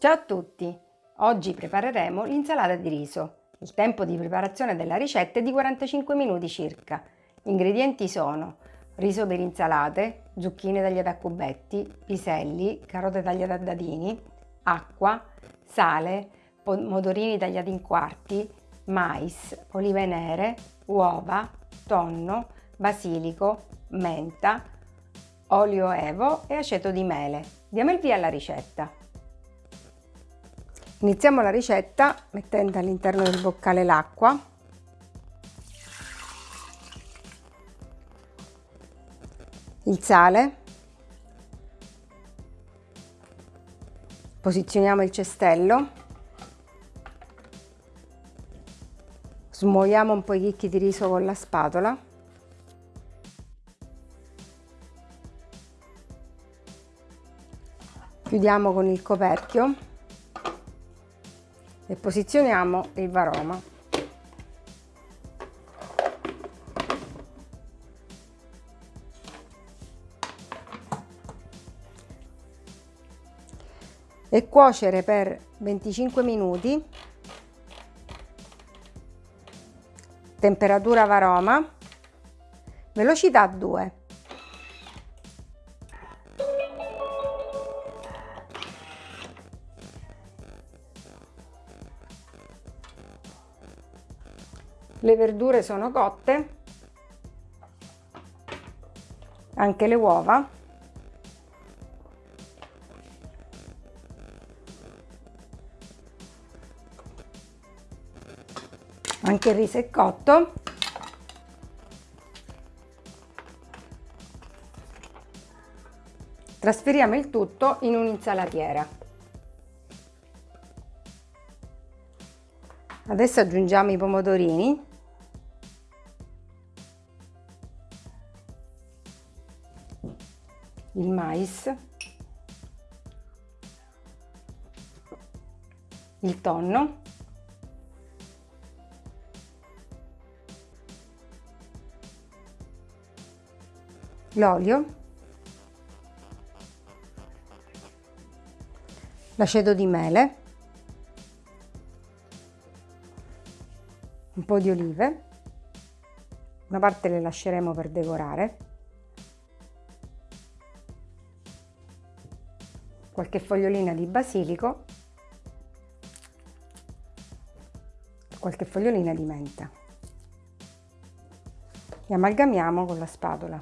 Ciao a tutti! Oggi prepareremo l'insalata di riso. Il tempo di preparazione della ricetta è di 45 minuti circa. Gli ingredienti sono riso per insalate, zucchine tagliate a cubetti, piselli, carote tagliate a dadini, acqua, sale, pomodorini tagliati in quarti, mais, olive nere, uova, tonno, basilico, menta, olio evo e aceto di mele. Diamo il via alla ricetta. Iniziamo la ricetta mettendo all'interno del boccale l'acqua. Il sale. Posizioniamo il cestello. Smuoviamo un po' i chicchi di riso con la spatola. Chiudiamo con il coperchio e posizioniamo il varoma. E cuocere per 25 minuti. Temperatura varoma. Velocità 2 le verdure sono cotte. Anche le uova. Anche il riso è cotto. Trasferiamo il tutto in un'insalatiera. Adesso aggiungiamo i pomodorini il mais il tonno l'olio l'aceto di mele un po' di olive una parte le lasceremo per decorare qualche fogliolina di basilico qualche fogliolina di menta e amalgamiamo con la spatola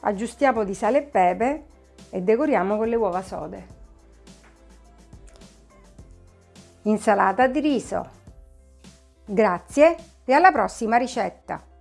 aggiustiamo di sale e pepe e decoriamo con le uova sode. Insalata di riso. Grazie e alla prossima ricetta!